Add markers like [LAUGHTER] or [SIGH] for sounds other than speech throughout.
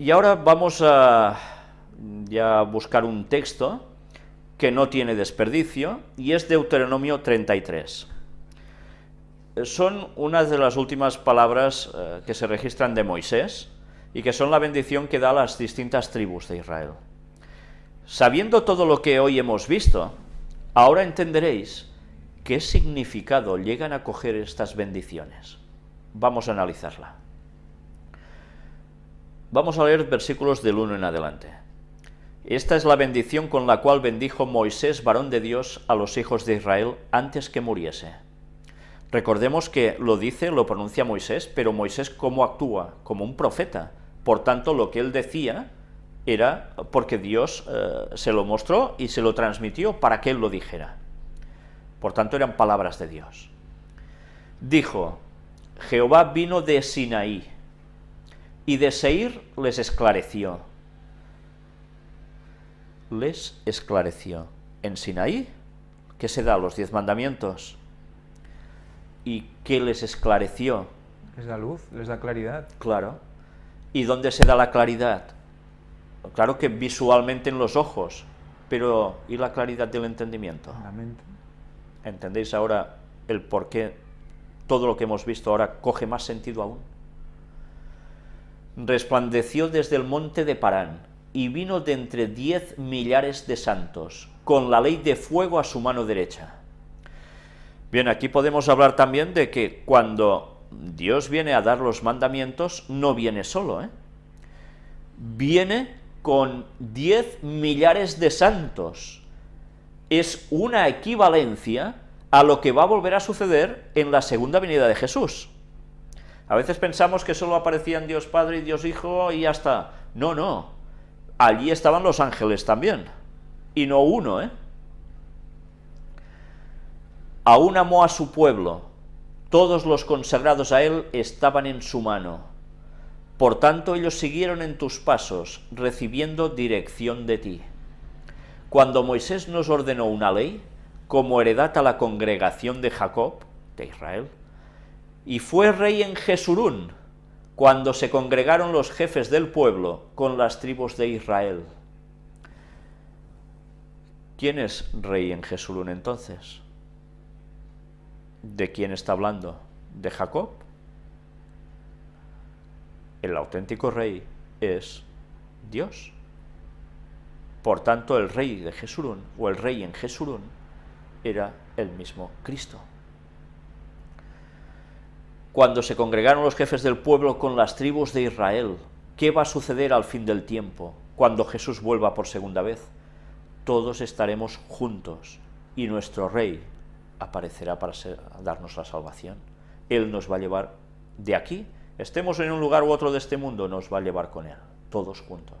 Y ahora vamos a buscar un texto que no tiene desperdicio, y es Deuteronomio 33. Son unas de las últimas palabras eh, que se registran de Moisés, y que son la bendición que da a las distintas tribus de Israel. Sabiendo todo lo que hoy hemos visto, ahora entenderéis qué significado llegan a coger estas bendiciones. Vamos a analizarla. Vamos a leer versículos del 1 en adelante. Esta es la bendición con la cual bendijo Moisés, varón de Dios, a los hijos de Israel antes que muriese. Recordemos que lo dice, lo pronuncia Moisés, pero Moisés cómo actúa, como un profeta. Por tanto, lo que él decía era porque Dios eh, se lo mostró y se lo transmitió para que él lo dijera. Por tanto, eran palabras de Dios. Dijo, Jehová vino de Sinaí, y de Seir les esclareció les esclareció. En Sinaí, ¿qué se da? Los diez mandamientos. ¿Y qué les esclareció? Les da luz, les da claridad. Claro. ¿Y dónde se da la claridad? Claro que visualmente en los ojos, pero ¿y la claridad del entendimiento? La mente. ¿Entendéis ahora el por qué todo lo que hemos visto ahora coge más sentido aún? Resplandeció desde el monte de Parán, y vino de entre diez millares de santos, con la ley de fuego a su mano derecha. Bien, aquí podemos hablar también de que cuando Dios viene a dar los mandamientos, no viene solo, ¿eh? viene con diez millares de santos. Es una equivalencia a lo que va a volver a suceder en la segunda venida de Jesús. A veces pensamos que solo aparecían Dios Padre y Dios Hijo y ya está. No, no allí estaban los ángeles también, y no uno, ¿eh? Aún amó a su pueblo, todos los consagrados a él estaban en su mano. Por tanto ellos siguieron en tus pasos, recibiendo dirección de ti. Cuando Moisés nos ordenó una ley, como heredad a la congregación de Jacob, de Israel, y fue rey en Jesurún, cuando se congregaron los jefes del pueblo con las tribus de Israel. ¿Quién es rey en Jesulún entonces? ¿De quién está hablando? ¿De Jacob? El auténtico rey es Dios. Por tanto, el rey de Jesurún, o el rey en Jesurún, era el mismo Cristo cuando se congregaron los jefes del pueblo con las tribus de Israel. ¿Qué va a suceder al fin del tiempo, cuando Jesús vuelva por segunda vez? Todos estaremos juntos y nuestro Rey aparecerá para darnos la salvación. Él nos va a llevar de aquí, estemos en un lugar u otro de este mundo, nos va a llevar con Él, todos juntos.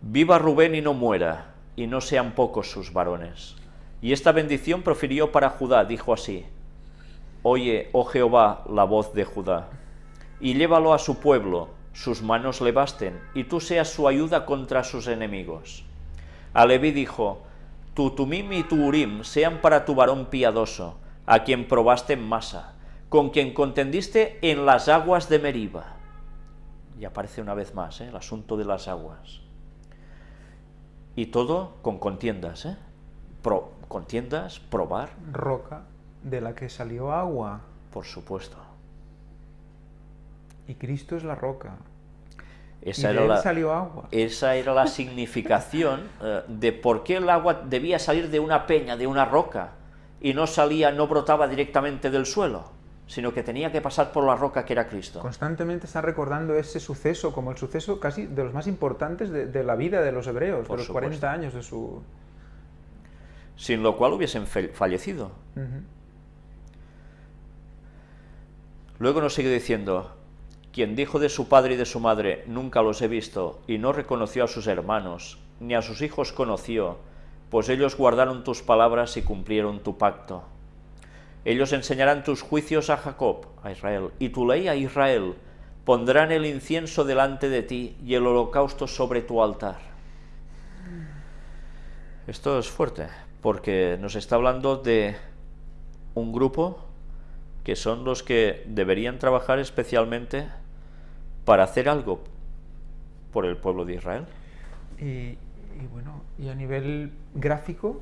Viva Rubén y no muera, y no sean pocos sus varones. Y esta bendición profirió para Judá, dijo así, Oye, oh Jehová, la voz de Judá, y llévalo a su pueblo, sus manos le basten, y tú seas su ayuda contra sus enemigos. A Leví dijo, tu Tumim y tu Urim sean para tu varón piadoso, a quien probaste en masa, con quien contendiste en las aguas de Meriba. Y aparece una vez más ¿eh? el asunto de las aguas. Y todo con contiendas, ¿eh? Pro, contiendas, probar. Roca de la que salió agua. Por supuesto. Y Cristo es la roca. Esa y era de él la, salió agua. Esa era la [LAUGHS] significación eh, de por qué el agua debía salir de una peña, de una roca, y no salía, no brotaba directamente del suelo, sino que tenía que pasar por la roca que era Cristo. Constantemente está recordando ese suceso como el suceso casi de los más importantes de, la vida de los hebreos, de los 40 años de su... Sin lo cual hubiesen fallecido. Luego nos sigue diciendo, quien dijo de su padre y de su madre, nunca los he visto, y no reconoció a sus hermanos, ni a sus hijos conoció, pues ellos guardaron tus palabras y cumplieron tu pacto. Ellos enseñarán tus juicios a Jacob, a Israel, y tu ley a Israel, pondrán el incienso delante de ti y el holocausto sobre tu altar. Esto es fuerte, porque nos está hablando de un grupo que son los que deberían trabajar especialmente para hacer algo por el pueblo de Israel. Y, bueno, y a nivel gráfico,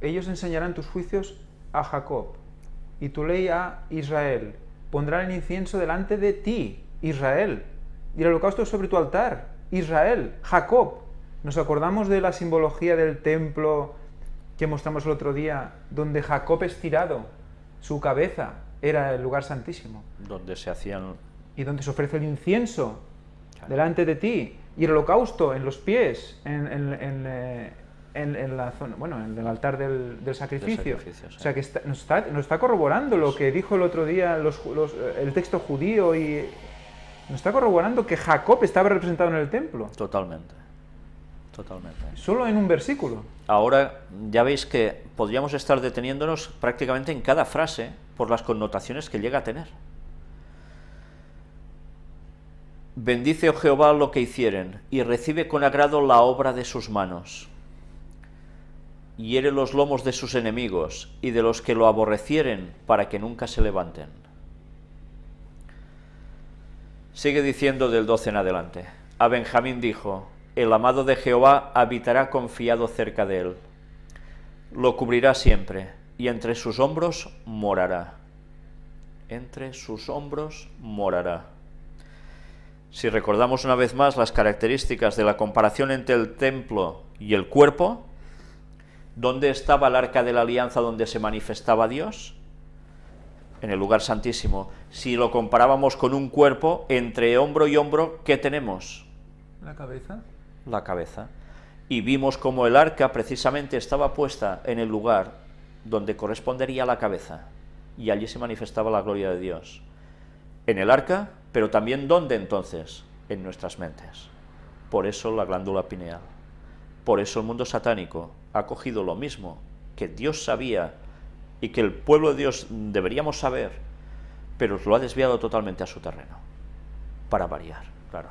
ellos enseñarán tus juicios a Jacob y tu ley a Israel. Pondrán el incienso delante de ti, Israel, y el holocausto sobre tu altar, Israel, Jacob. Nos acordamos de la simbología del templo que mostramos el otro día, donde Jacob estirado, su cabeza era el lugar santísimo. Donde se hacían... Y donde se ofrece el incienso delante de ti, y el holocausto en los pies, en, en, eh, en, la zona, bueno, en el altar del, sacrificio. O sea que nos, está, nos, está, corroborando lo que dijo el otro día los, el texto judío y nos está corroborando que Jacob estaba representado en el templo. Totalmente. Totalmente. Solo en un versículo. Ahora ya veis que podríamos estar deteniéndonos prácticamente en cada frase por las connotaciones que llega a tener. Bendice, oh Jehová, lo que hicieren, y recibe con agrado la obra de sus manos hiere los lomos de sus enemigos y de los que lo aborrecieren para que nunca se levanten. Sigue diciendo del 12 en adelante. A Benjamín dijo, el amado de Jehová habitará confiado cerca de él. Lo cubrirá siempre, y entre sus hombros morará. Entre sus hombros morará. Si recordamos una vez más las características de la comparación entre el templo y el cuerpo, ¿Dónde estaba el arca de la alianza donde se manifestaba Dios? En el lugar santísimo. Si lo comparábamos con un cuerpo, entre hombro y hombro, ¿qué tenemos? La cabeza. La cabeza. Y vimos como el arca precisamente estaba puesta en el lugar donde correspondería la cabeza. Y allí se manifestaba la gloria de Dios. En el arca, pero también ¿dónde entonces? En nuestras mentes. Por eso la glándula pineal. Por eso el mundo satánico ha cogido lo mismo que Dios sabía y que el pueblo de Dios deberíamos saber, pero lo ha desviado totalmente a su terreno, para variar, claro.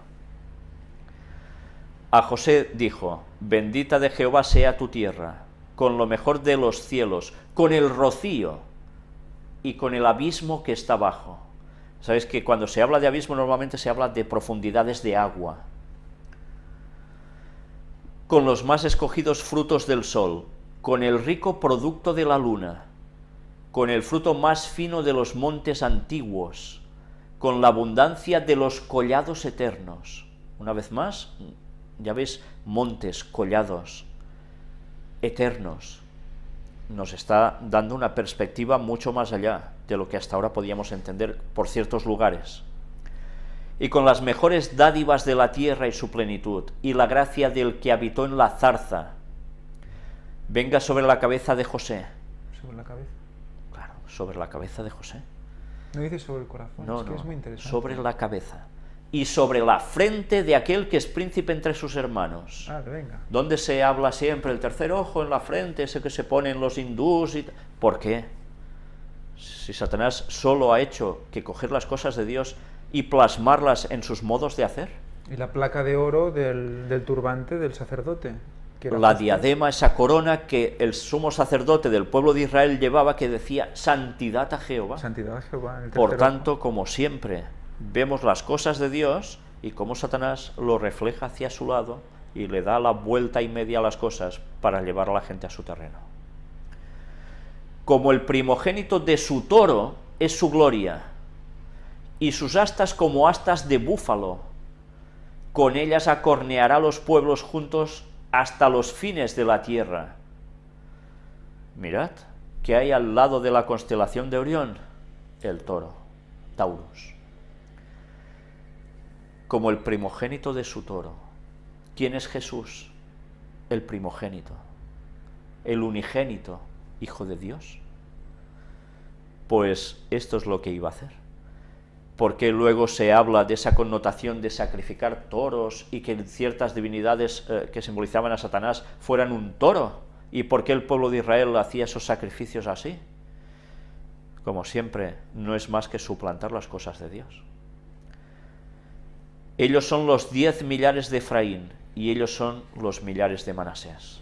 A José dijo, bendita de Jehová sea tu tierra, con lo mejor de los cielos, con el rocío y con el abismo que está abajo. Sabes que cuando se habla de abismo normalmente se habla de profundidades de agua, con los más escogidos frutos del sol, con el rico producto de la luna, con el fruto más fino de los montes antiguos, con la abundancia de los collados eternos. Una vez más, ya ves, montes, collados, eternos. Nos está dando una perspectiva mucho más allá de lo que hasta ahora podíamos entender por ciertos lugares y con las mejores dádivas de la tierra y su plenitud, y la gracia del que habitó en la zarza, venga sobre la cabeza de José. ¿Sobre la cabeza? Claro, sobre la cabeza de José. No dice sobre el corazón, no, es que es muy interesante. sobre la cabeza. Y sobre la frente de aquel que es príncipe entre sus hermanos. Ah, venga. Donde se habla siempre el tercer ojo en la frente, ese que se ponen los hindús y... ¿Por qué? Si Satanás solo ha hecho que coger las cosas de Dios y plasmarlas en sus modos de hacer. Y la placa de oro del, turbante del sacerdote. la diadema, esa corona que el sumo sacerdote del pueblo de Israel llevaba que decía santidad a Jehová. Santidad a Jehová. Por tanto, como siempre, vemos las cosas de Dios y cómo Satanás lo refleja hacia su lado y le da la vuelta y media a las cosas para llevar a la gente a su terreno. Como el primogénito de su toro es su gloria, y sus astas como astas de búfalo. Con ellas acorneará los pueblos juntos hasta los fines de la tierra. Mirad, que hay al lado de la constelación de Orión? El toro, Taurus. Como el primogénito de su toro. ¿Quién es Jesús? El primogénito, el unigénito, Hijo de Dios. Pues esto es lo que iba a hacer porque luego se habla de esa connotación de sacrificar toros y que ciertas divinidades eh, que simbolizaban a Satanás fueran un toro, y por qué el pueblo de Israel hacía esos sacrificios así. Como siempre, no es más que suplantar las cosas de Dios. Ellos son los diez millares de Efraín, y ellos son los millares de Manasés.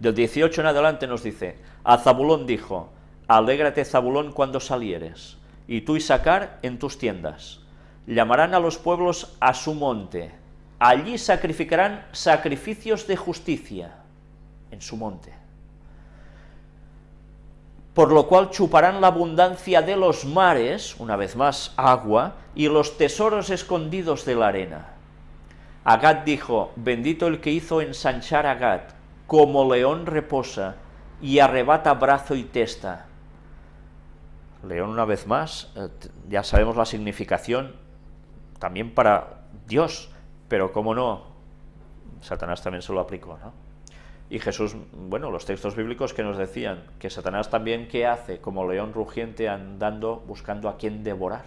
Del 18 en adelante nos dice, a Zabulón dijo, alégrate Zabulón cuando salieres, y tú y sacar en tus tiendas. llamarán a los pueblos a su monte, allí sacrificarán sacrificios de justicia, en su monte. Por lo cual chuparán la abundancia de los mares, una vez más agua, y los tesoros escondidos de la arena. Agad dijo, bendito el que hizo ensanchar a Agad, como león reposa, y arrebata brazo y testa. León una vez más, eh, ya sabemos la significación también para Dios, pero cómo no, Satanás también se lo aplicó, ¿no? Y Jesús, bueno, los textos bíblicos que nos decían que Satanás también, ¿qué hace? Como león rugiente andando, buscando a quien devorar.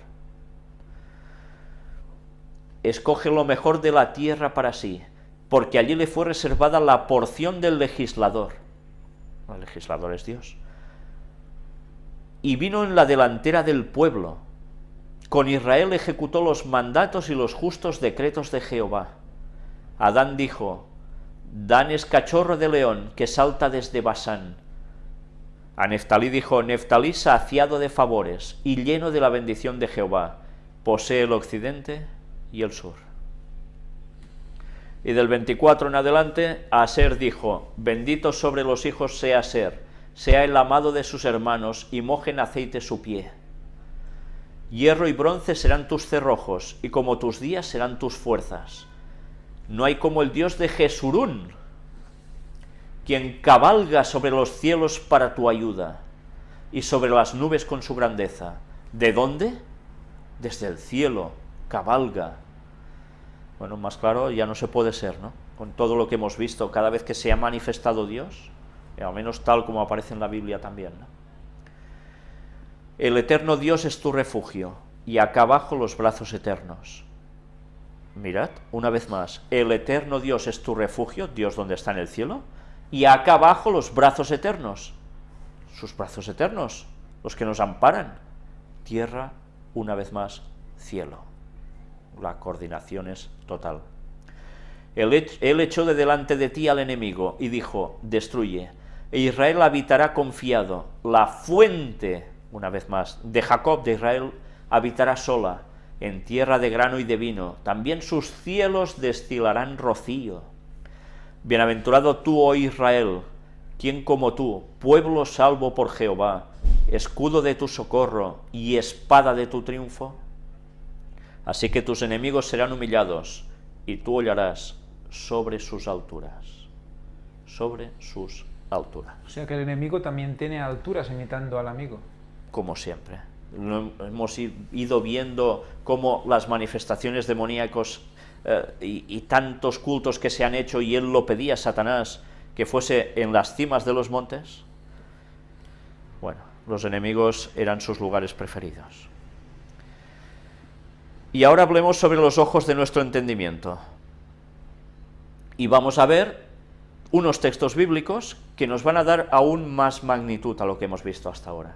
Escoge lo mejor de la tierra para sí, porque allí le fue reservada la porción del legislador. El legislador es Dios. Y vino en la delantera del pueblo. Con Israel ejecutó los mandatos y los justos decretos de Jehová. Adán dijo, Dan es cachorro de león que salta desde Basán. A Neftalí dijo, Neftalí saciado de favores y lleno de la bendición de Jehová, posee el occidente y el sur. Y del 24 en adelante, Aser dijo, bendito sobre los hijos sea Aser, sea el amado de sus hermanos, y mojen aceite su pie. Hierro y bronce serán tus cerrojos, y como tus días serán tus fuerzas. No hay como el Dios de Jesurún, quien cabalga sobre los cielos para tu ayuda, y sobre las nubes con su grandeza. ¿De dónde? Desde el cielo, cabalga. Bueno, más claro ya no se puede ser, ¿no? Con todo lo que hemos visto, cada vez que se ha manifestado Dios, al menos tal como aparece en la Biblia también. El eterno Dios es tu refugio, y acá abajo los brazos eternos. Mirad, una vez más, el eterno Dios es tu refugio, Dios donde está en el cielo, y acá abajo los brazos eternos, sus brazos eternos, los que nos amparan. Tierra, una vez más, cielo. La coordinación es total. Él, echó de delante de ti al enemigo y dijo, destruye. E Israel habitará confiado. La fuente, una vez más, de Jacob, de Israel, habitará sola en tierra de grano y de vino, también sus cielos destilarán rocío. Bienaventurado tú, oh Israel, quien como tú, pueblo salvo por Jehová, escudo de tu socorro y espada de tu triunfo. Así que tus enemigos serán humillados, y tú hollarás sobre sus alturas. Sobre sus alturas. O sea que el enemigo también tiene alturas imitando al amigo. Como siempre hemos ido viendo cómo las manifestaciones demoníacos eh, y, tantos cultos que se han hecho y él lo pedía a Satanás que fuese en las cimas de los montes, bueno, los enemigos eran sus lugares preferidos. Y ahora hablemos sobre los ojos de nuestro entendimiento. Y vamos a ver unos textos bíblicos que nos van a dar aún más magnitud a lo que hemos visto hasta ahora.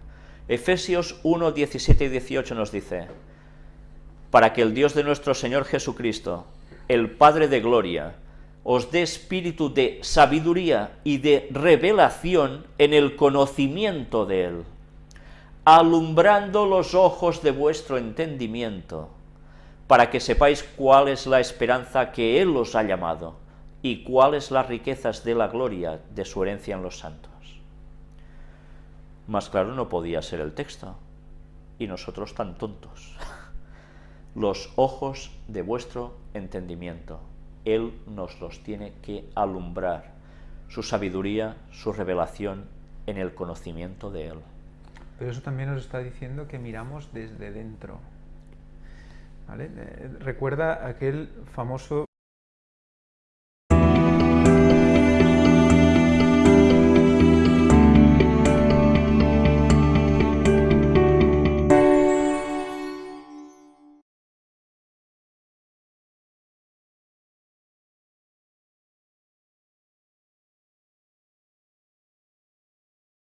Efesios 1, 17 y 18 nos dice, para que el Dios de nuestro Señor Jesucristo, el Padre de Gloria, os dé espíritu de sabiduría y de revelación en el conocimiento de Él, alumbrando los ojos de vuestro entendimiento, para que sepáis cuál es la esperanza que Él os ha llamado, y cuáles las riquezas de la gloria de su herencia en los santos. Más claro no podía ser el texto. Y nosotros tan tontos. Los ojos de vuestro entendimiento. Él nos los tiene que alumbrar. Su sabiduría, su revelación en el conocimiento de Él. Pero eso también nos está diciendo que miramos desde dentro. ¿Vale? Eh, recuerda aquel famoso